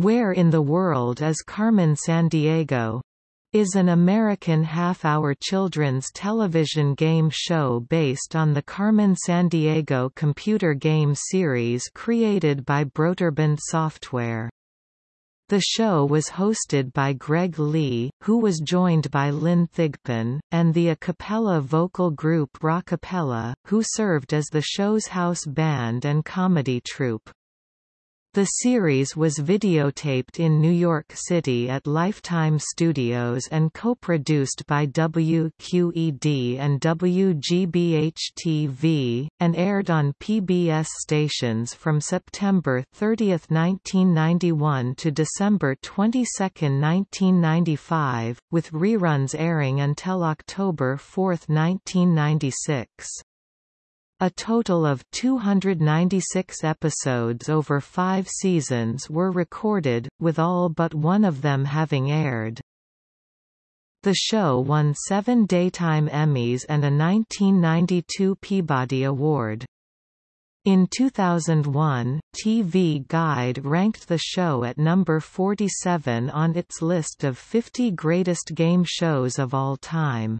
Where in the World is Carmen Sandiego? is an American half-hour children's television game show based on the Carmen Sandiego computer game series created by Broderbund Software. The show was hosted by Greg Lee, who was joined by Lynn Thigpen, and the a cappella vocal group Rockapella, who served as the show's house band and comedy troupe. The series was videotaped in New York City at Lifetime Studios and co-produced by WQED and WGBH-TV, and aired on PBS stations from September 30, 1991 to December 22, 1995, with reruns airing until October 4, 1996. A total of 296 episodes over five seasons were recorded, with all but one of them having aired. The show won seven Daytime Emmys and a 1992 Peabody Award. In 2001, TV Guide ranked the show at number 47 on its list of 50 greatest game shows of all time.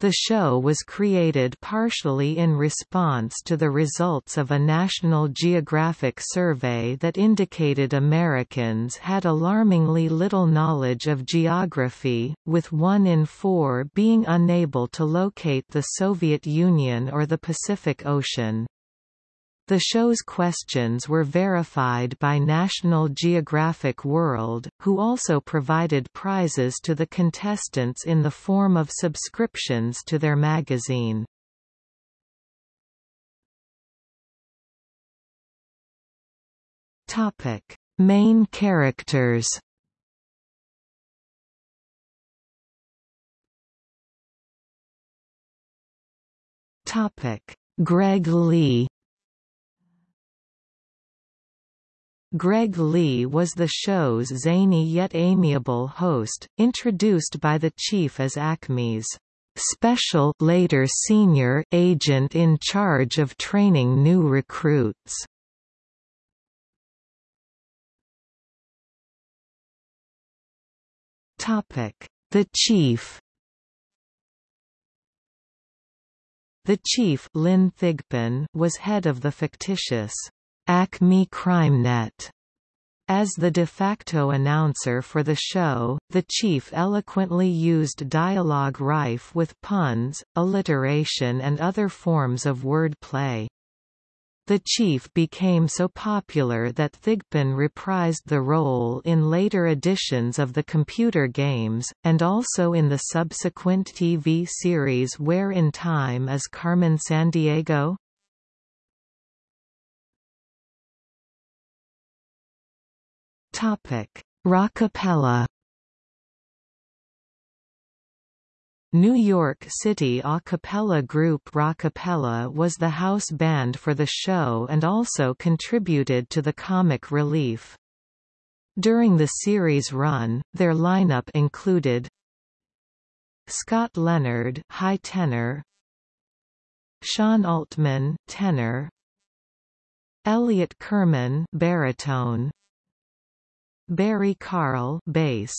The show was created partially in response to the results of a National Geographic survey that indicated Americans had alarmingly little knowledge of geography, with one in four being unable to locate the Soviet Union or the Pacific Ocean. The show's questions were verified by National Geographic World, who also provided prizes to the contestants in the form of subscriptions to their magazine. Topic: Main characters. Topic: Greg Lee Greg Lee was the show's zany yet amiable host, introduced by the chief as Acme's special later senior agent in charge of training new recruits. Topic: The Chief. The chief Lynn Thigpen was head of the fictitious Acme CrimeNet. As the de facto announcer for the show, the chief eloquently used dialogue rife with puns, alliteration and other forms of word play. The chief became so popular that Thigpen reprised the role in later editions of the computer games, and also in the subsequent TV series Where in Time is Carmen Sandiego? Topic: Rockapella. New York City a cappella group Rockapella was the house band for the show and also contributed to the comic relief. During the series run, their lineup included Scott Leonard, high tenor, Sean Altman, tenor, Elliot Kerman, baritone, Barry Carl bass.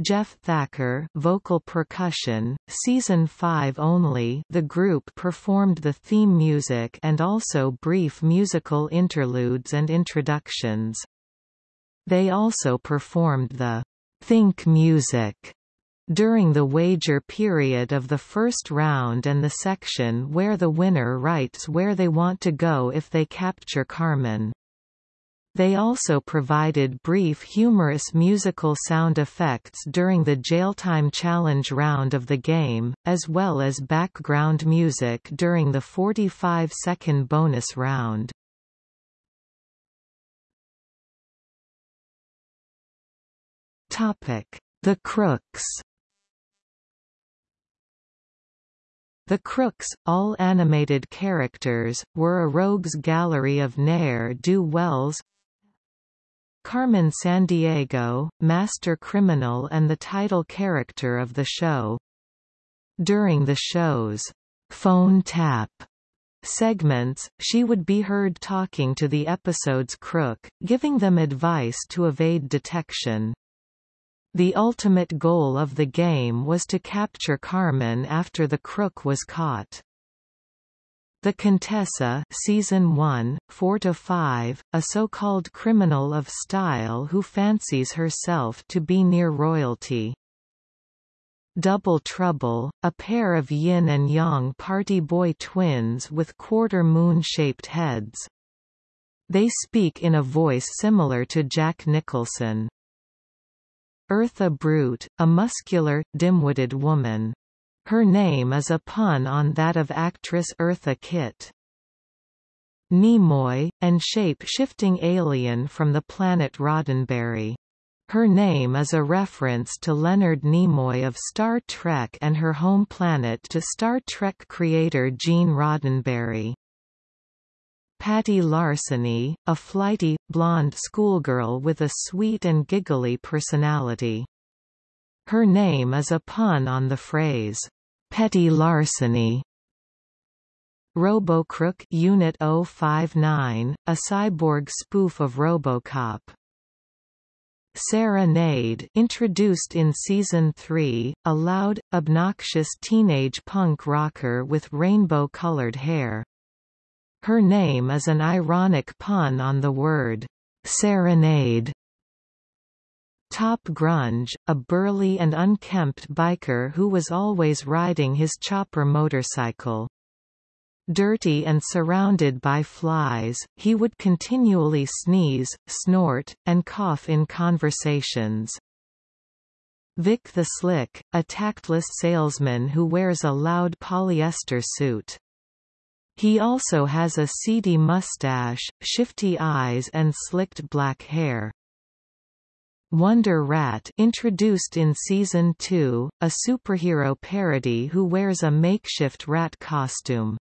Jeff Thacker vocal percussion season 5 only. The group performed the theme music and also brief musical interludes and introductions. They also performed the think music during the wager period of the first round and the section where the winner writes where they want to go if they capture Carmen they also provided brief humorous musical sound effects during the Jailtime Challenge round of the game, as well as background music during the 45-second bonus round. The Crooks The Crooks, all animated characters, were a rogues gallery of ne'er-do-wells, Carmen Sandiego, master criminal and the title character of the show. During the show's phone tap segments, she would be heard talking to the episode's crook, giving them advice to evade detection. The ultimate goal of the game was to capture Carmen after the crook was caught. The Contessa season 1, 4–5, a so-called criminal of style who fancies herself to be near royalty. Double Trouble, a pair of yin and yang party boy twins with quarter-moon-shaped heads. They speak in a voice similar to Jack Nicholson. Eartha Brute, a muscular, dim-witted woman. Her name is a pun on that of actress Eartha Kitt. Kneemoi, and shape-shifting alien from the planet Roddenberry. Her name is a reference to Leonard Nimoy of Star Trek and her home planet to Star Trek creator Gene Roddenberry. Patty Larceny, a flighty, blonde schoolgirl with a sweet and giggly personality. Her name is a pun on the phrase, petty larceny. RoboCrook Unit 059, a cyborg spoof of RoboCop. Sarah Nade introduced in Season 3, a loud, obnoxious teenage punk rocker with rainbow-colored hair. Her name is an ironic pun on the word, serenade. Top Grunge, a burly and unkempt biker who was always riding his chopper motorcycle. Dirty and surrounded by flies, he would continually sneeze, snort, and cough in conversations. Vic the Slick, a tactless salesman who wears a loud polyester suit. He also has a seedy mustache, shifty eyes and slicked black hair. Wonder Rat introduced in Season 2, a superhero parody who wears a makeshift rat costume.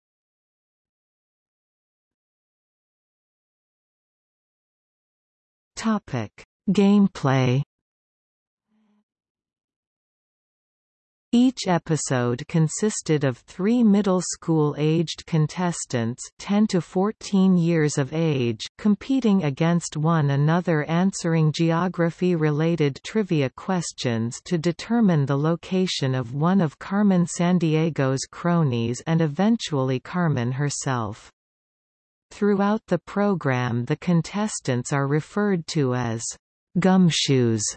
Gameplay Each episode consisted of three middle school-aged contestants 10 to 14 years of age competing against one another answering geography-related trivia questions to determine the location of one of Carmen Sandiego's cronies and eventually Carmen herself. Throughout the program the contestants are referred to as gumshoes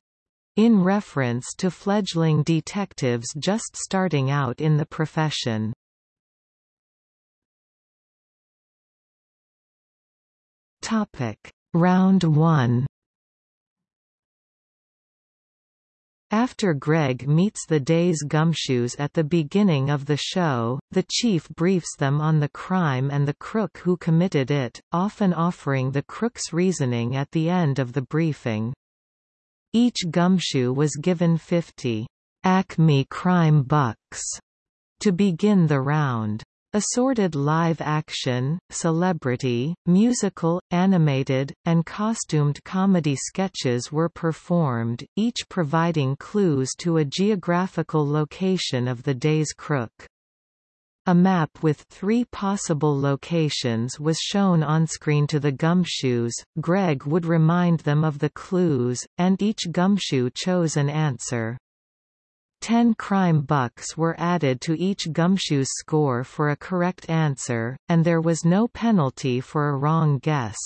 in reference to fledgling detectives just starting out in the profession. Topic. Round 1 After Greg meets the day's gumshoes at the beginning of the show, the chief briefs them on the crime and the crook who committed it, often offering the crook's reasoning at the end of the briefing. Each gumshoe was given 50 Acme Crime Bucks to begin the round. Assorted live-action, celebrity, musical, animated, and costumed comedy sketches were performed, each providing clues to a geographical location of the day's crook. A map with three possible locations was shown onscreen to the gumshoes, Greg would remind them of the clues, and each gumshoe chose an answer. Ten crime bucks were added to each gumshoe's score for a correct answer, and there was no penalty for a wrong guess.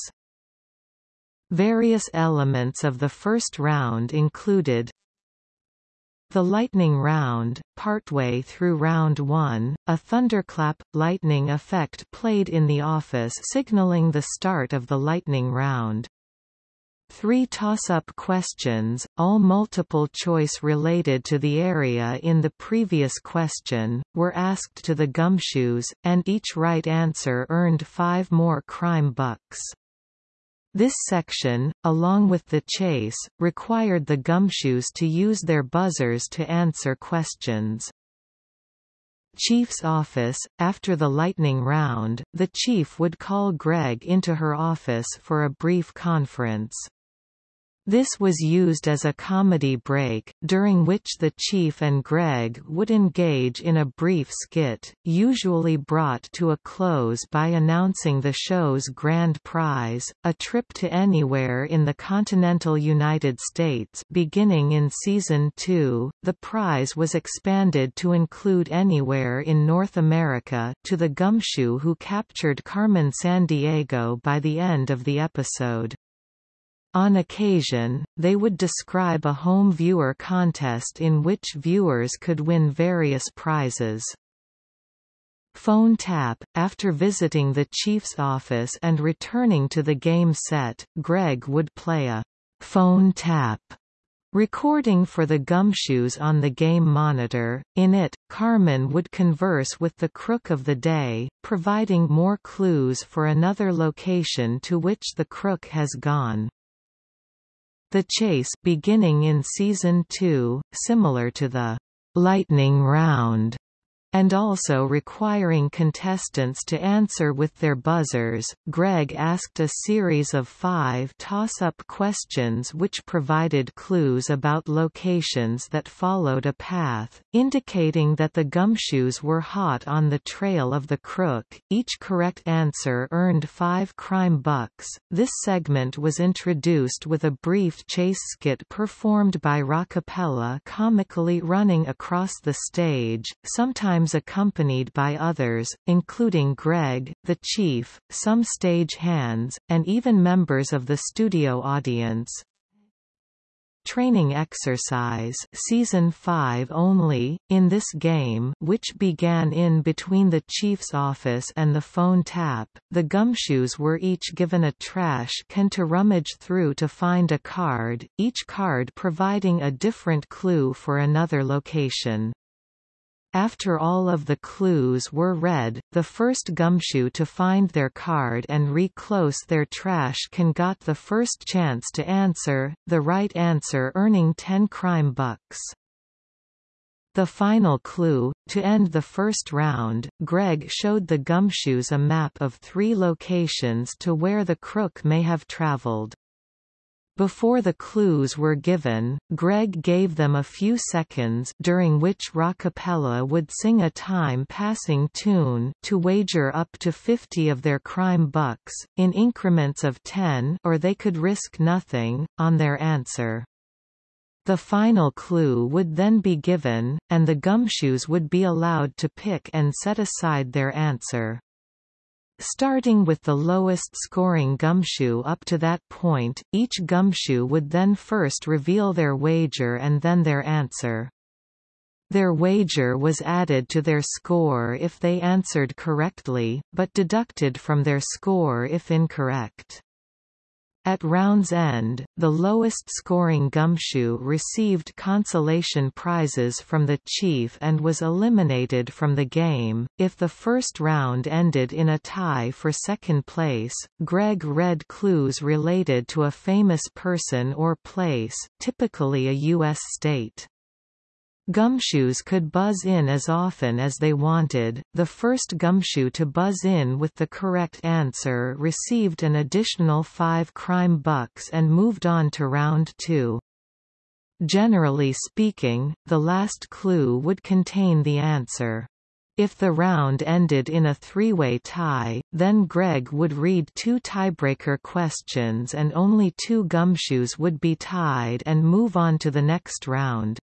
Various elements of the first round included the lightning round, partway through round 1, a thunderclap, lightning effect played in the office signaling the start of the lightning round. Three toss-up questions, all multiple choice related to the area in the previous question, were asked to the gumshoes, and each right answer earned five more crime bucks. This section, along with the chase, required the gumshoes to use their buzzers to answer questions. Chief's office After the lightning round, the chief would call Greg into her office for a brief conference. This was used as a comedy break, during which the Chief and Greg would engage in a brief skit, usually brought to a close by announcing the show's grand prize, a trip to anywhere in the continental United States beginning in Season 2. The prize was expanded to include anywhere in North America to the gumshoe who captured Carmen Sandiego by the end of the episode. On occasion, they would describe a home viewer contest in which viewers could win various prizes. Phone tap – After visiting the chief's office and returning to the game set, Greg would play a «phone tap» recording for the gumshoes on the game monitor. In it, Carmen would converse with the crook of the day, providing more clues for another location to which the crook has gone. The chase beginning in season 2, similar to the lightning round and also requiring contestants to answer with their buzzers. Greg asked a series of five toss-up questions which provided clues about locations that followed a path, indicating that the gumshoes were hot on the trail of the crook. Each correct answer earned five crime bucks. This segment was introduced with a brief chase skit performed by Rockapella comically running across the stage, sometimes sometimes accompanied by others, including Greg, the chief, some stage hands, and even members of the studio audience. Training Exercise Season 5 only, in this game which began in between the Chief's office and the phone tap, the gumshoes were each given a trash can to rummage through to find a card, each card providing a different clue for another location. After all of the clues were read, the first gumshoe to find their card and re-close their trash can got the first chance to answer, the right answer earning 10 crime bucks. The final clue, to end the first round, Greg showed the gumshoes a map of three locations to where the crook may have traveled. Before the clues were given, Greg gave them a few seconds during which Rockapella would sing a time-passing tune to wager up to 50 of their crime bucks, in increments of 10 or they could risk nothing, on their answer. The final clue would then be given, and the gumshoes would be allowed to pick and set aside their answer. Starting with the lowest scoring gumshoe up to that point, each gumshoe would then first reveal their wager and then their answer. Their wager was added to their score if they answered correctly, but deducted from their score if incorrect. At round's end, the lowest scoring gumshoe received consolation prizes from the chief and was eliminated from the game. If the first round ended in a tie for second place, Greg read clues related to a famous person or place, typically a U.S. state. Gumshoes could buzz in as often as they wanted. The first gumshoe to buzz in with the correct answer received an additional 5 crime bucks and moved on to round 2. Generally speaking, the last clue would contain the answer. If the round ended in a three-way tie, then Greg would read two tiebreaker questions and only two gumshoes would be tied and move on to the next round.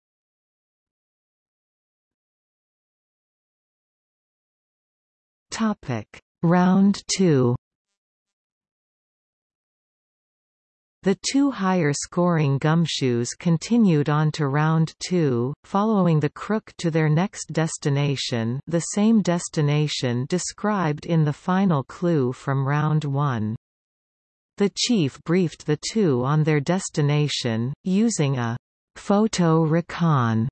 Topic: Round 2. The two higher-scoring gumshoes continued on to round two, following the crook to their next destination the same destination described in the final clue from round one. The chief briefed the two on their destination, using a photo recon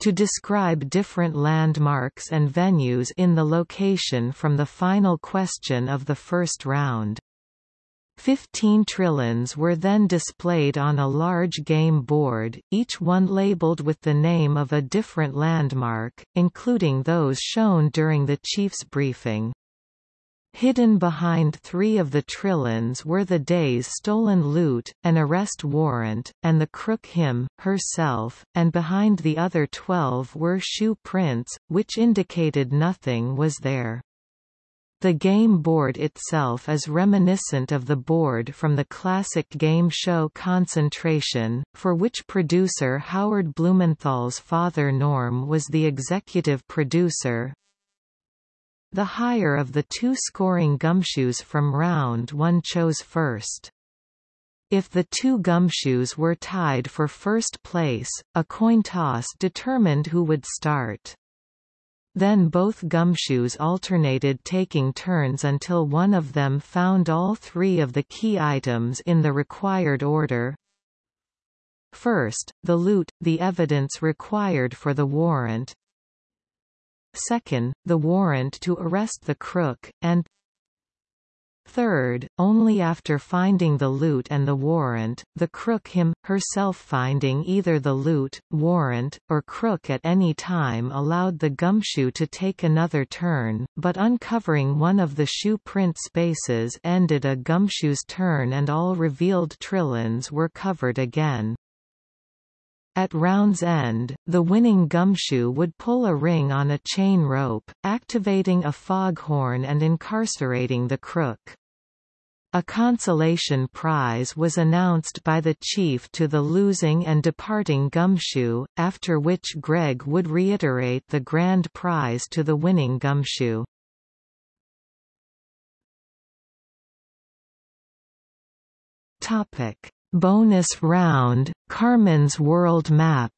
to describe different landmarks and venues in the location from the final question of the first round. Fifteen trilons were then displayed on a large game board, each one labeled with the name of a different landmark, including those shown during the chief's briefing. Hidden behind three of the Trilons were the day's stolen loot, an arrest warrant, and the crook him, herself, and behind the other twelve were shoe prints, which indicated nothing was there. The game board itself is reminiscent of the board from the classic game show Concentration, for which producer Howard Blumenthal's father Norm was the executive producer. The higher of the two scoring gumshoes from round one chose first. If the two gumshoes were tied for first place, a coin toss determined who would start. Then both gumshoes alternated taking turns until one of them found all three of the key items in the required order. First, the loot, the evidence required for the warrant, second, the warrant to arrest the crook, and Third, only after finding the loot and the warrant, the crook him, herself finding either the loot, warrant, or crook at any time allowed the gumshoe to take another turn, but uncovering one of the shoe print spaces ended a gumshoe's turn and all revealed trilons were covered again. At round's end, the winning gumshoe would pull a ring on a chain rope, activating a foghorn and incarcerating the crook. A consolation prize was announced by the chief to the losing and departing gumshoe, after which Greg would reiterate the grand prize to the winning gumshoe. Topic: Bonus round, Carmen's World Map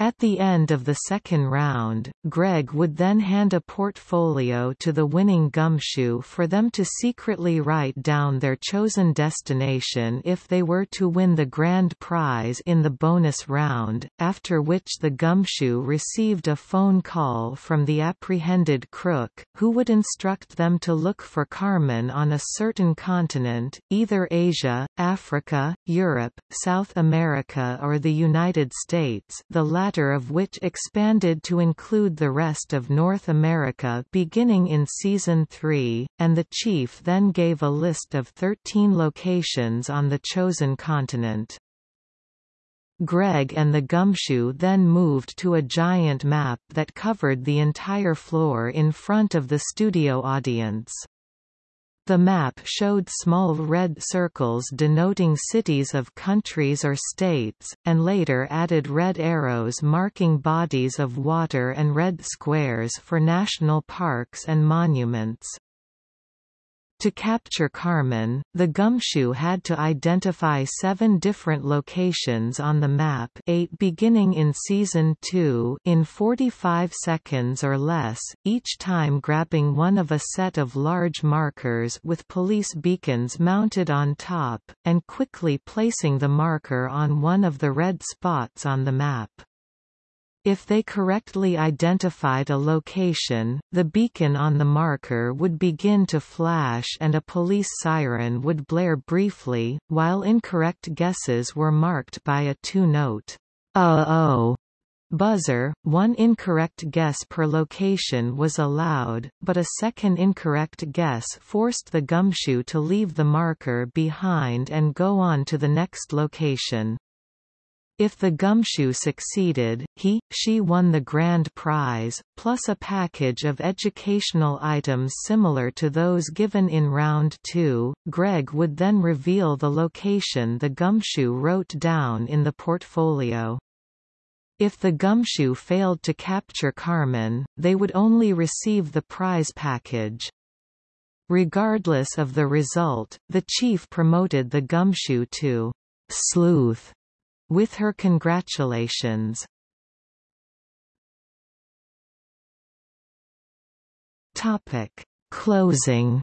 At the end of the second round, Greg would then hand a portfolio to the winning gumshoe for them to secretly write down their chosen destination if they were to win the grand prize in the bonus round, after which the gumshoe received a phone call from the apprehended crook, who would instruct them to look for Carmen on a certain continent, either Asia, Africa, Europe, South America or the United States the latter of which expanded to include the rest of North America beginning in Season 3, and the chief then gave a list of 13 locations on the chosen continent. Greg and the gumshoe then moved to a giant map that covered the entire floor in front of the studio audience. The map showed small red circles denoting cities of countries or states, and later added red arrows marking bodies of water and red squares for national parks and monuments. To capture Carmen, the gumshoe had to identify seven different locations on the map eight beginning in Season 2 in 45 seconds or less, each time grabbing one of a set of large markers with police beacons mounted on top, and quickly placing the marker on one of the red spots on the map. If they correctly identified a location, the beacon on the marker would begin to flash and a police siren would blare briefly, while incorrect guesses were marked by a two-note, uh-oh buzzer. One incorrect guess per location was allowed, but a second incorrect guess forced the gumshoe to leave the marker behind and go on to the next location. If the gumshoe succeeded, he, she won the grand prize, plus a package of educational items similar to those given in round two. Greg would then reveal the location the gumshoe wrote down in the portfolio. If the gumshoe failed to capture Carmen, they would only receive the prize package. Regardless of the result, the chief promoted the gumshoe to sleuth with her congratulations. Topic: Closing.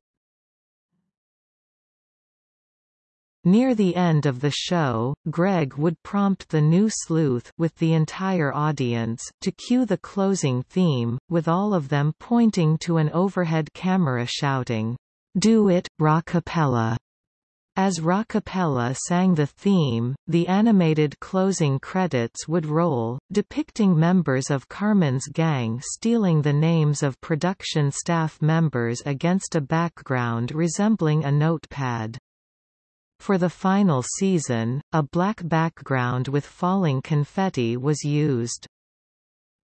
Near the end of the show, Greg would prompt the new sleuth with the entire audience to cue the closing theme, with all of them pointing to an overhead camera shouting, "Do it, Rockapella!" As Rockapella sang the theme, the animated closing credits would roll, depicting members of Carmen's gang stealing the names of production staff members against a background resembling a notepad. For the final season, a black background with falling confetti was used.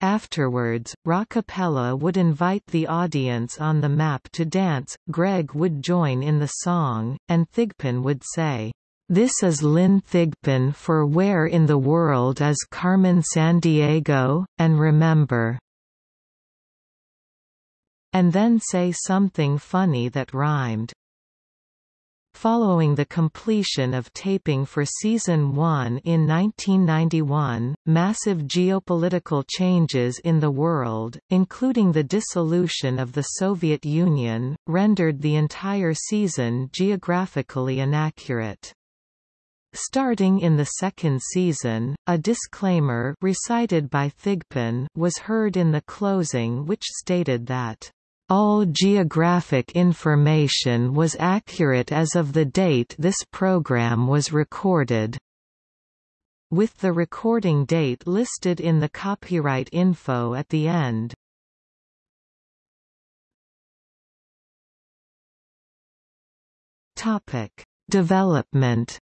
Afterwards, Rockapella would invite the audience on the map to dance, Greg would join in the song, and Thigpen would say, "'This is Lynn Thigpen for Where in the World is Carmen Sandiego?' and remember." And then say something funny that rhymed. Following the completion of taping for Season 1 in 1991, massive geopolitical changes in the world, including the dissolution of the Soviet Union, rendered the entire season geographically inaccurate. Starting in the second season, a disclaimer recited by Thigpen was heard in the closing which stated that all geographic information was accurate as of the date this program was recorded. With the recording date listed in the copyright info at the end. Topic: Development.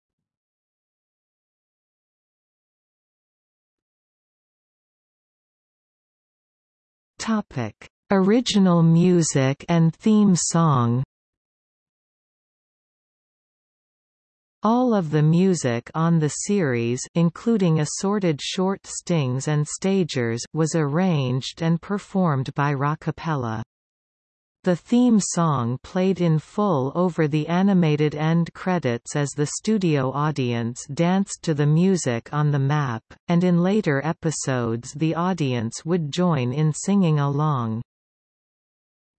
Topic: Original music and theme song All of the music on the series including assorted short stings and stagers was arranged and performed by Rockapella. The theme song played in full over the animated end credits as the studio audience danced to the music on the map, and in later episodes the audience would join in singing along.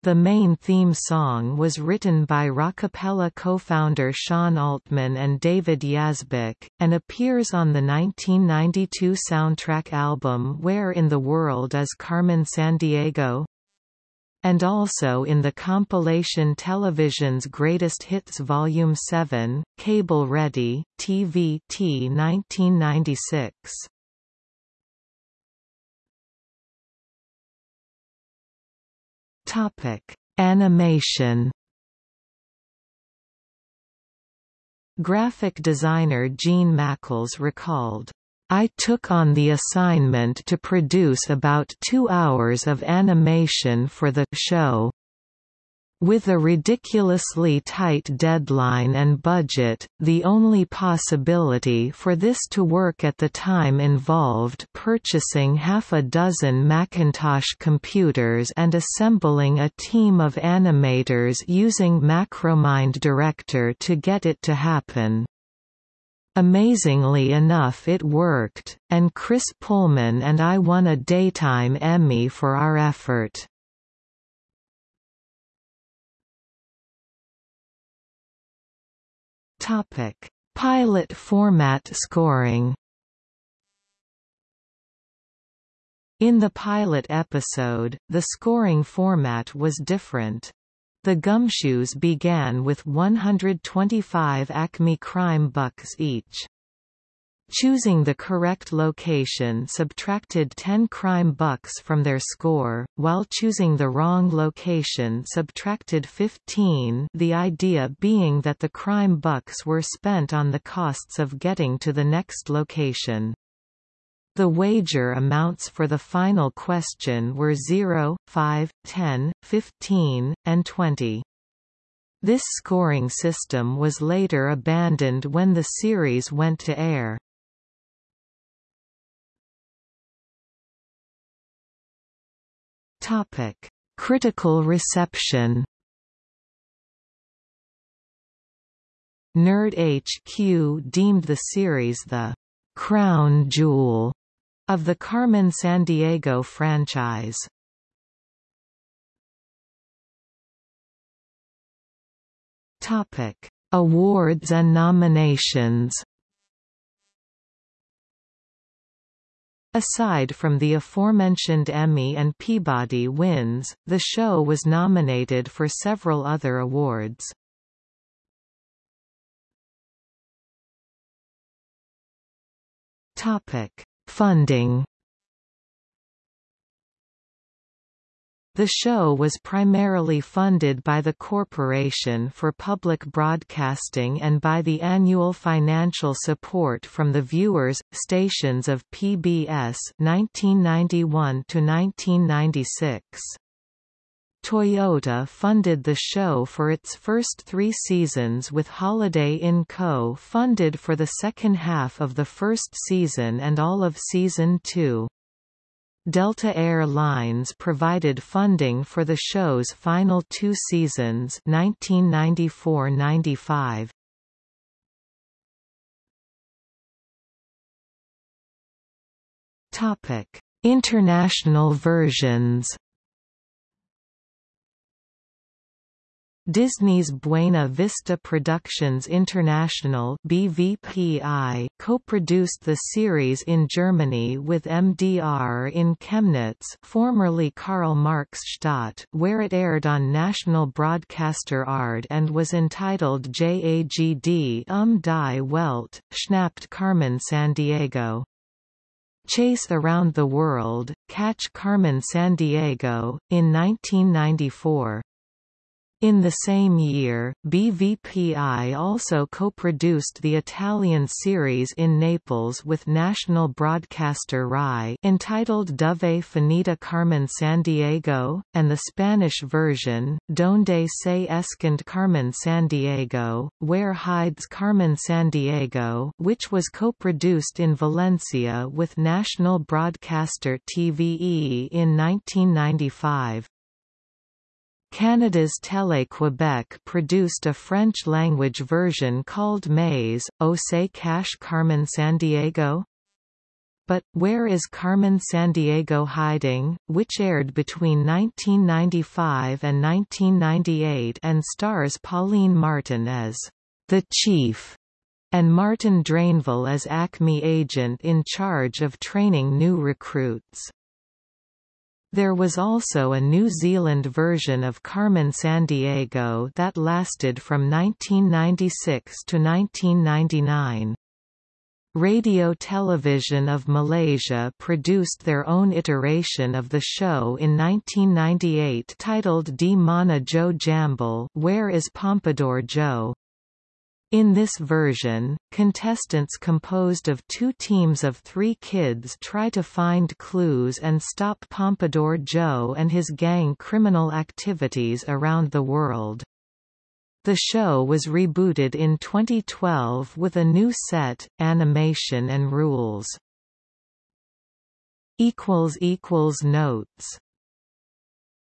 The main theme song was written by Rockapella co-founder Sean Altman and David Yazbek, and appears on the 1992 soundtrack album Where in the World is Carmen Sandiego? and also in the compilation Television's Greatest Hits Volume 7, Cable Ready, TVT 1996. Topic: Animation. Graphic designer Gene Mackles recalled, I took on the assignment to produce about two hours of animation for the show. With a ridiculously tight deadline and budget, the only possibility for this to work at the time involved purchasing half a dozen Macintosh computers and assembling a team of animators using Macromind Director to get it to happen. Amazingly enough it worked, and Chris Pullman and I won a Daytime Emmy for our effort. Topic: Pilot format scoring. In the pilot episode, the scoring format was different. The Gumshoes began with 125 Acme crime bucks each. Choosing the correct location subtracted 10 crime bucks from their score, while choosing the wrong location subtracted 15 the idea being that the crime bucks were spent on the costs of getting to the next location. The wager amounts for the final question were 0, 5, 10, 15, and 20. This scoring system was later abandoned when the series went to air. Topic: Critical reception. Nerd HQ deemed the series the crown jewel of the Carmen Sandiego franchise. Topic: Awards and nominations. Aside from the aforementioned Emmy and Peabody wins, the show was nominated for several other awards. Topic: Funding The show was primarily funded by the Corporation for Public Broadcasting and by the annual financial support from the viewers stations of PBS 1991 to 1996. Toyota funded the show for its first three seasons with Holiday Inn Co. funded for the second half of the first season and all of season two. Delta Air Lines provided funding for the show's final two seasons 1994–95. International versions Disney's Buena Vista Productions International BVPI co-produced the series in Germany with MDR in Chemnitz formerly Karl-Marx-Stadt where it aired on national broadcaster ARD and was entitled JAGD um die Welt, Schnappt Carmen San Diego. Chase Around the World, Catch Carmen San Diego, in 1994. In the same year, BVPI also co-produced the Italian series in Naples with national broadcaster RAI entitled Dove Finita Carmen Sandiego, and the Spanish version, Donde se esconde Carmen Sandiego, Where Hides Carmen Sandiego which was co-produced in Valencia with national broadcaster TVE in 1995. Canada's Télé-Québec produced a French-language version called Mais, O Se Cache Carmen Sandiego? But, Where is Carmen Sandiego Hiding?, which aired between 1995 and 1998 and stars Pauline Martin as the Chief and Martin Drainville as Acme agent in charge of training new recruits. There was also a New Zealand version of Carmen Sandiego that lasted from 1996 to 1999. Radio Television of Malaysia produced their own iteration of the show in 1998 titled Di Mana Joe Jambul Where is Pompadour Joe? In this version, contestants composed of two teams of three kids try to find clues and stop Pompadour Joe and his gang criminal activities around the world. The show was rebooted in 2012 with a new set, animation and rules. Notes